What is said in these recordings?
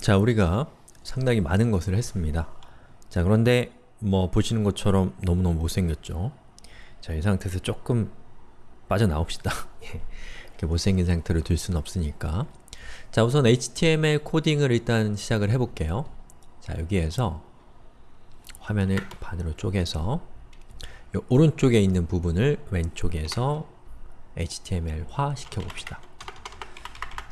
자, 우리가 상당히 많은 것을 했습니다. 자, 그런데 뭐 보시는 것처럼 너무너무 못생겼죠? 자, 이 상태에서 조금 빠져나옵시다. 예. 이렇게 못생긴 상태로 둘 수는 없으니까 자, 우선 HTML 코딩을 일단 시작을 해볼게요. 자, 여기에서 화면을 반으로 쪼개서 요 오른쪽에 있는 부분을 왼쪽에서 HTML화 시켜봅시다.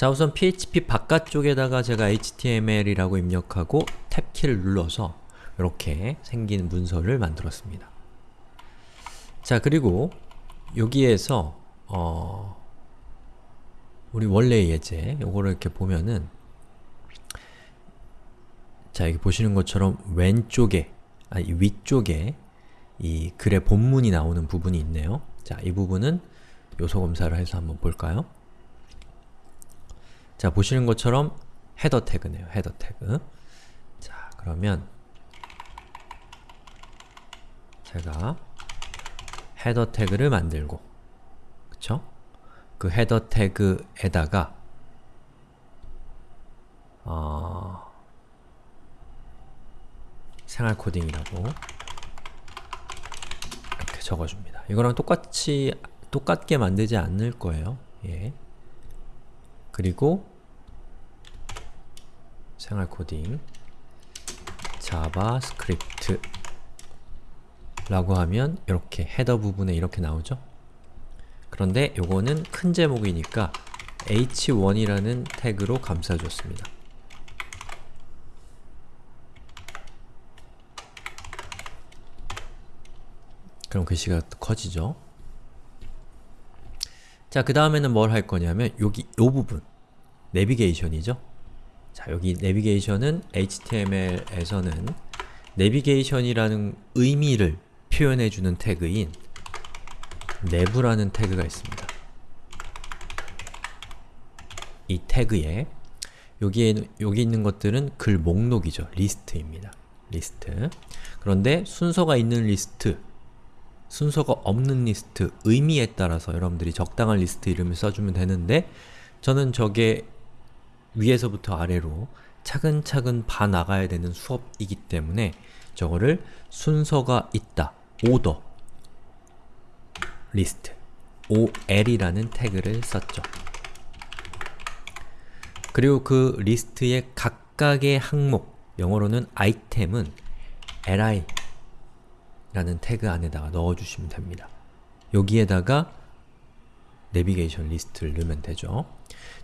자 우선 PHP 바깥쪽에다가 제가 HTML이라고 입력하고 탭키를 눌러서 이렇게 생긴 문서를 만들었습니다. 자 그리고 여기에서 어 우리 원래의 예제 요거를 이렇게 보면은 자 여기 보시는 것처럼 왼쪽에 아니 위쪽에 이 글의 본문이 나오는 부분이 있네요. 자 이 부분은 요소 검사를 해서 한번 볼까요? 자, 보시는 것처럼 헤더 태그네요. 헤더 태그. 자, 그러면 제가 헤더 태그를 만들고 그쵸? 그 헤더 태그에다가 어, 생활 코딩이라고 이렇게 적어줍니다. 이거랑 똑같이 똑같게 만들지 않을 거예요. 예. 그리고 생활 코딩 자바스크립트 라고 하면 이렇게 header 부분에 이렇게 나오죠? 그런데 요거는 큰 제목이니까 h1이라는 태그로 감싸줬습니다. 그럼 글씨가 커지죠? 자, 그 다음에는 뭘 할 거냐면 여기 요 부분 내비게이션이죠? 자, 여기 내비게이션은 HTML에서는 내비게이션이라는 의미를 표현해주는 태그인 내부라는 태그가 있습니다. 이 태그에 여기에 여기 있는 것들은 글 목록이죠. 리스트입니다. 리스트. 그런데 순서가 있는 리스트, 순서가 없는 리스트, 의미에 따라서 여러분들이 적당한 리스트 이름을 써주면 되는데 저는 저게 위에서부터 아래로 차근차근 봐 나가야 되는 수업이기 때문에 저거를 순서가 있다, ordered, list, OL이라는 태그를 썼죠. 그리고 그 리스트의 각각의 항목, 영어로는 item은 li 라는 태그 안에다가 넣어주시면 됩니다. 여기에다가 내비게이션 리스트를 넣으면 되죠.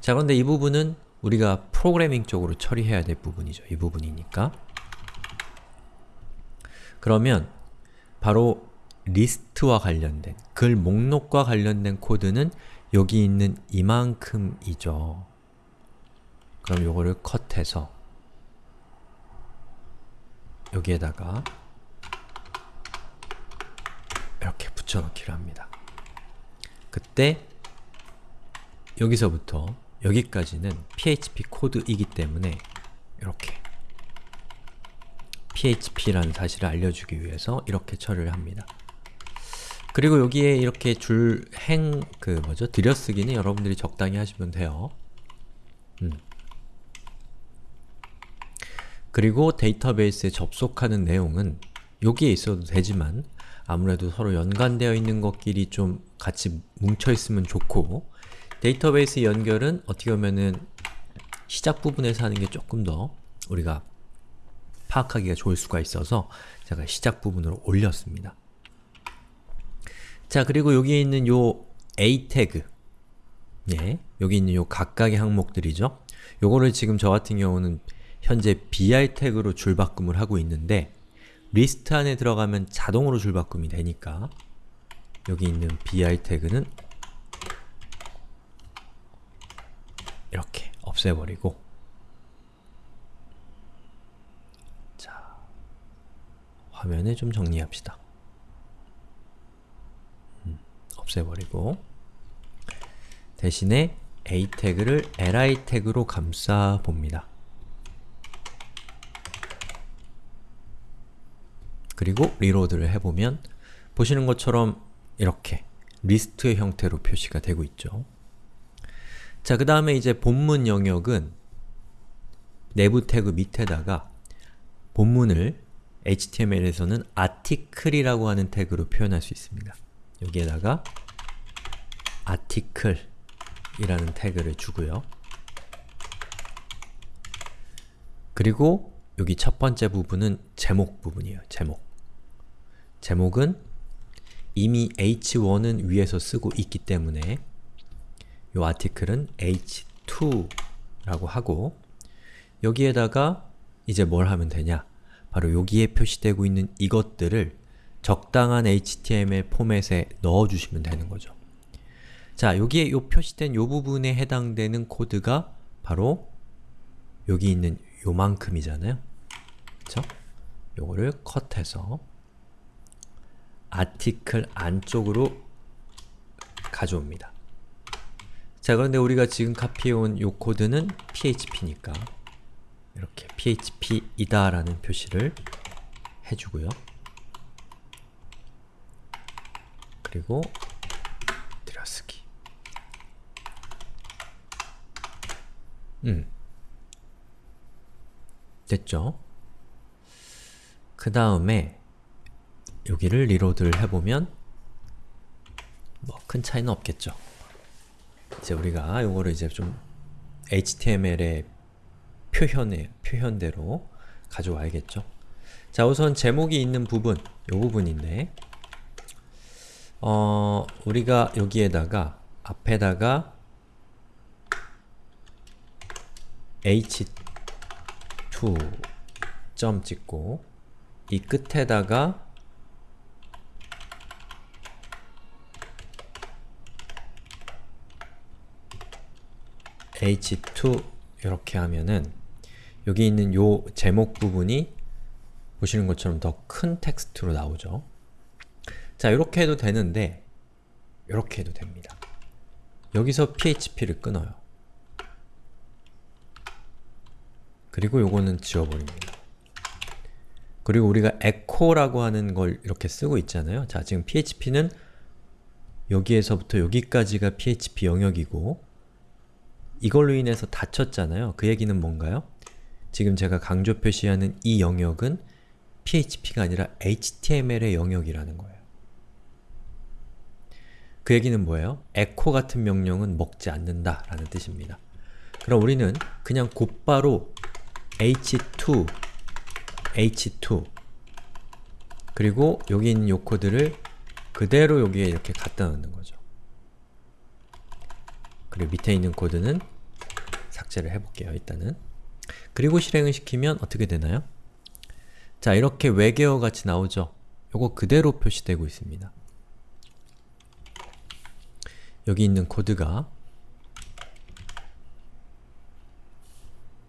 자 그런데 이 부분은 우리가 프로그래밍 쪽으로 처리해야 될 부분이죠. 이 부분이니까. 그러면 바로 리스트와 관련된, 글 목록과 관련된 코드는 여기 있는 이만큼이죠. 그럼 요거를 컷해서 여기에다가 이렇게 붙여넣기를 합니다. 그때 여기서부터 여기까지는 PHP 코드이기 때문에 이렇게 PHP라는 사실을 알려주기 위해서 이렇게 처리를 합니다. 그리고 여기에 이렇게 줄 행, 그 뭐죠? 들여쓰기는 여러분들이 적당히 하시면 돼요. 음. 그리고 데이터베이스에 접속하는 내용은 여기에 있어도 되지만 아무래도 서로 연관되어 있는 것끼리 좀 같이 뭉쳐있으면 좋고 데이터베이스 연결은 어떻게 보면은 시작 부분에서 하는 게 조금 더 우리가 파악하기가 좋을 수가 있어서 제가 시작 부분으로 올렸습니다. 자 그리고 여기에 있는 요 a 태그 예, 여기 있는 요 각각의 항목들이죠. 요거를 지금 저 같은 경우는 현재 br 태그로 줄바꿈을 하고 있는데 리스트 안에 들어가면 자동으로 줄바꿈이 되니까 여기 있는 br 태그는 이렇게 없애버리고 자 화면을 좀 정리합시다. 음, 없애버리고 대신에 a 태그를 li 태그로 감싸 봅니다. 그리고 reload를 해보면 보시는 것처럼 이렇게 리스트의 형태로 표시가 되고 있죠. 자, 그 다음에 이제 본문 영역은 내부 태그 밑에다가 본문을 HTML에서는 article이라고 하는 태그로 표현할 수 있습니다. 여기에다가 article이라는 태그를 주고요. 그리고 여기 첫 번째 부분은 제목 부분이에요. 제목. 제목은 이미 h1은 위에서 쓰고 있기 때문에 이 아티클은 h2라고 하고 여기에다가 이제 뭘 하면 되냐? 바로 여기에 표시되고 있는 이것들을 적당한 HTML 포맷에 넣어주시면 되는 거죠. 자, 여기에 요 표시된 요 부분에 해당되는 코드가 바로 여기 있는 요만큼이잖아요. 그쵸? 요거를 컷해서 아티클 안쪽으로 가져옵니다. 자, 그런데 우리가 지금 카피해온 요 코드는 PHP니까 이렇게 PHP이다 라는 표시를 해주고요. 그리고 들여쓰기 음 됐죠? 그 다음에 여기를 리로드를 해보면 뭐 큰 차이는 없겠죠. 이제 우리가 이거를 이제 좀 HTML의 표현의 표현대로 가져와야겠죠. 자, 우선 제목이 있는 부분, 이 부분인데 어, 우리가 여기에다가 앞에다가 h2 점 찍고 이 끝에다가 h2 이렇게 하면은 여기 있는 요 제목 부분이 보시는 것처럼 더 큰 텍스트로 나오죠. 자, 이렇게 해도 되는데 이렇게 해도 됩니다. 여기서 php를 끊어요. 그리고 요거는 지워버립니다. 그리고 우리가 echo라고 하는 걸 이렇게 쓰고 있잖아요. 자, 지금 php는 여기에서부터 여기까지가 php 영역이고 이걸로 인해서 닫혔잖아요. 그 얘기는 뭔가요? 지금 제가 강조 표시하는 이 영역은 PHP가 아니라 HTML의 영역이라는 거예요. 그 얘기는 뭐예요? echo 같은 명령은 먹지 않는다 라는 뜻입니다. 그럼 우리는 그냥 곧바로 h2, h2 그리고 여기 있는 요 코드를 그대로 여기에 이렇게 갖다 넣는 거죠. 그리고 밑에 있는 코드는 삭제를 해볼게요, 일단은. 그리고 실행을 시키면 어떻게 되나요? 자, 이렇게 외계어 같이 나오죠? 요거 그대로 표시되고 있습니다. 여기 있는 코드가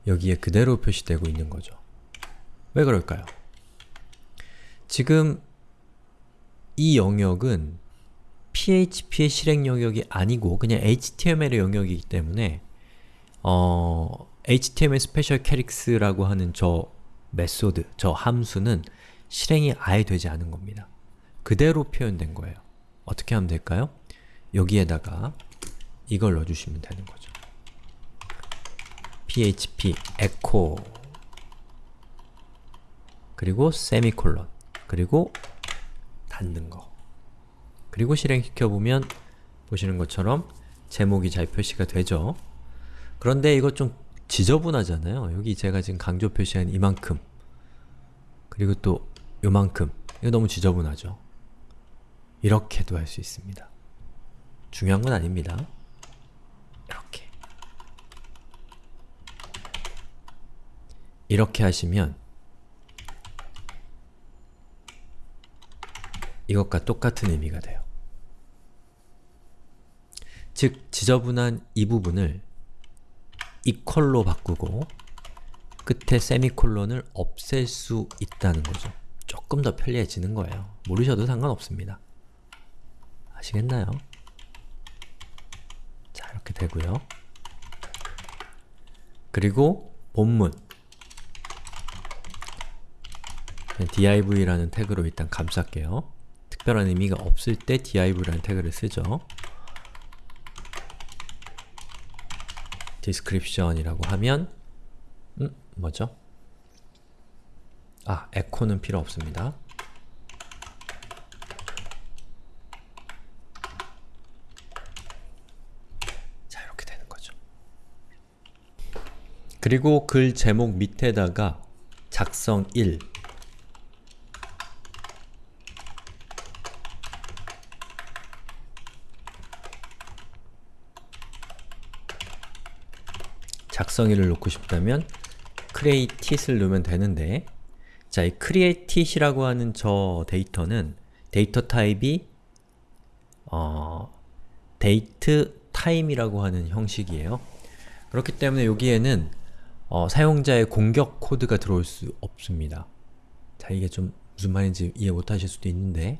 여기에 그대로 표시되고 있는 거죠. 왜 그럴까요? 지금 이 영역은 PHP의 실행 영역이 아니고 그냥 HTML의 영역이기 때문에 어, HTML 스페셜 캐릭스라고 하는 저 method, 저 함수는 실행이 아예 되지 않은 겁니다. 그대로 표현된 거예요. 어떻게 하면 될까요? 여기에다가 이걸 넣어주시면 되는 거죠. php echo 그리고 세미콜론 그리고 닫는 거 그리고 실행시켜보면 보시는 것처럼 제목이 잘 표시가 되죠. 그런데 이거 좀 지저분하잖아요. 여기 제가 지금 강조 표시한 이만큼 그리고 또 요만큼 이거 너무 지저분하죠. 이렇게도 할 수 있습니다. 중요한 건 아닙니다. 이렇게 이렇게 하시면 이것과 똑같은 의미가 돼요. 즉, 지저분한 이 부분을 이퀄로 바꾸고 끝에 세미콜론을 없앨 수 있다는 거죠. 조금 더 편리해지는 거예요. 모르셔도 상관없습니다. 아시겠나요? 자, 이렇게 되고요. 그리고 본문 div라는 태그로 일단 감쌀게요. 특별한 의미가 없을 때 div라는 태그를 쓰죠. Description이라고 하면 음, 뭐죠? 아, 에코는 필요 없습니다. 자, 이렇게 되는 거죠. 그리고 글 제목 밑에다가 작성 1 작성일을 놓고 싶다면 createit을 넣으면 되는데 자, 이 createit이라고 하는 저 데이터는 데이터 타입이 어, date time이라고 하는 형식이에요. 그렇기 때문에 여기에는 어, 사용자의 공격 코드가 들어올 수 없습니다. 자, 이게 좀 무슨 말인지 이해 못하실 수도 있는데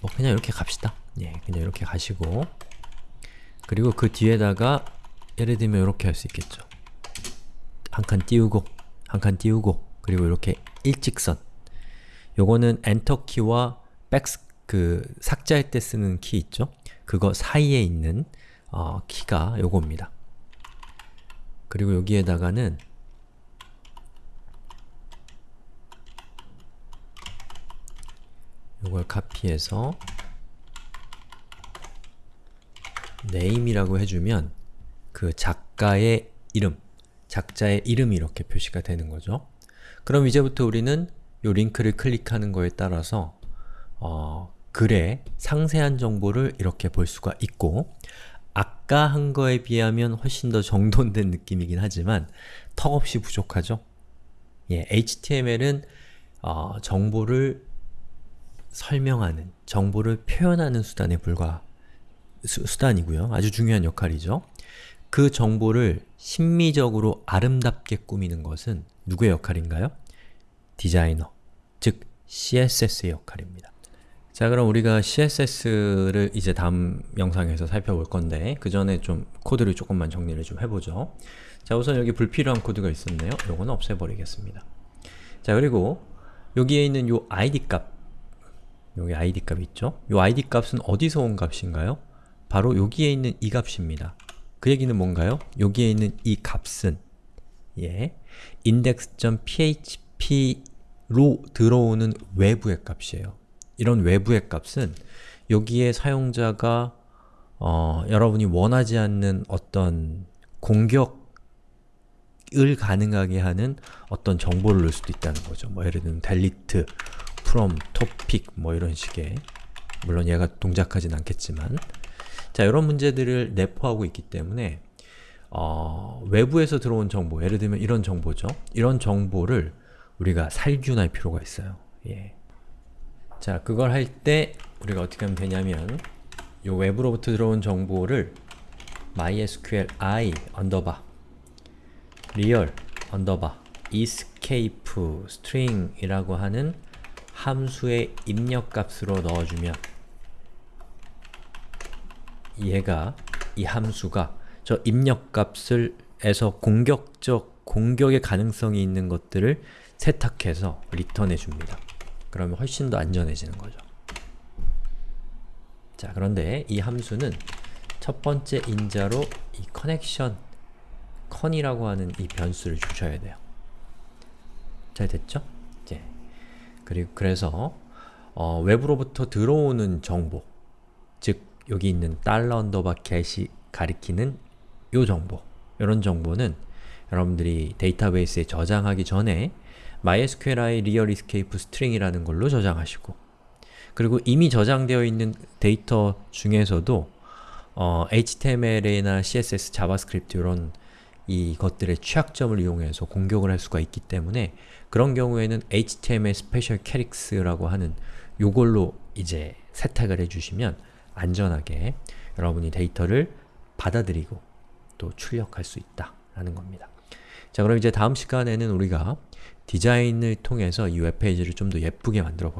뭐 그냥 이렇게 갑시다. 예, 그냥 이렇게 가시고 그리고 그 뒤에다가 예를 들면 이렇게 할 수 있겠죠. 한 칸 띄우고, 한 칸 띄우고, 그리고 이렇게 일직선 요거는 엔터 키와 백, 그 삭제할 때 쓰는 키 있죠? 그거 사이에 있는 어, 키가 요겁니다. 그리고 여기에다가는 요걸 카피해서 name이라고 해주면 그 작가의 이름, 작자의 이름이 이렇게 표시가 되는 거죠. 그럼 이제부터 우리는 요 링크를 클릭하는 거에 따라서 어, 글의 상세한 정보를 이렇게 볼 수가 있고 아까 한 거에 비하면 훨씬 더 정돈된 느낌이긴 하지만 턱없이 부족하죠? 예, HTML은 어, 정보를 설명하는, 정보를 표현하는 수단에 불과 수, 수단이고요. 아주 중요한 역할이죠. 그 정보를 심미적으로 아름답게 꾸미는 것은 누구의 역할인가요? 디자이너, 즉 CSS의 역할입니다. 자 그럼 우리가 CSS를 이제 다음 영상에서 살펴볼 건데 그 전에 좀 코드를 조금만 정리를 좀 해보죠. 자 우선 여기 불필요한 코드가 있었네요. 요거는 없애버리겠습니다. 자 그리고 여기에 있는 요 id 값 여기 id 값 있죠? 요 id 값은 어디서 온 값인가요? 바로 여기에 있는 이 값입니다. 그 얘기는 뭔가요? 여기에 있는 이 값은 예, index.php로 들어오는 외부의 값이에요. 이런 외부의 값은 여기에 사용자가 어, 여러분이 원하지 않는 어떤 공격을 가능하게 하는 어떤 정보를 넣을 수도 있다는 거죠. 뭐 예를 들면 delete, from, topic 뭐 이런 식의 물론 얘가 동작하진 않겠지만 자, 이런 문제들을 내포하고 있기 때문에 어, 외부에서 들어온 정보, 예를 들면 이런 정보죠. 이런 정보를 우리가 살균할 필요가 있어요. 예. 자, 그걸 할 때 우리가 어떻게 하면 되냐면 이 외부로부터 들어온 정보를 mysql i underbar real underbar escape string 이라고 하는 함수의 입력값으로 넣어주면 얘가 이 함수가 저 입력값을 에서 공격적 공격의 가능성이 있는 것들을 세탁해서 리턴해 줍니다. 그러면 훨씬 더 안전해지는 거죠. 자, 그런데 이 함수는 첫 번째 인자로 이 커넥션 con이라고 하는 이 변수를 주셔야 돼요. 잘 됐죠? 예. 그리고 그래서 어, 외부로부터 들어오는 정보, 즉 여기 있는 달러 underbar get이 가리키는 요 정보, 이런 정보는 여러분들이 데이터베이스에 저장하기 전에 MySQLi Real Escape String이라는 걸로 저장하시고 그리고 이미 저장되어 있는 데이터 중에서도 어, HTML이나 CSS, 자바스크립트 이런 이것들의 취약점을 이용해서 공격을 할 수가 있기 때문에 그런 경우에는 HTML Special Characters라고 하는 요걸로 이제 세탁을 해주시면 안전하게 여러분이 데이터를 받아들이고 또 출력할 수 있다라는 겁니다. 자 그럼 이제 다음 시간에는 우리가 디자인을 통해서 이 웹페이지를 좀 더 예쁘게 만들어 볼게요.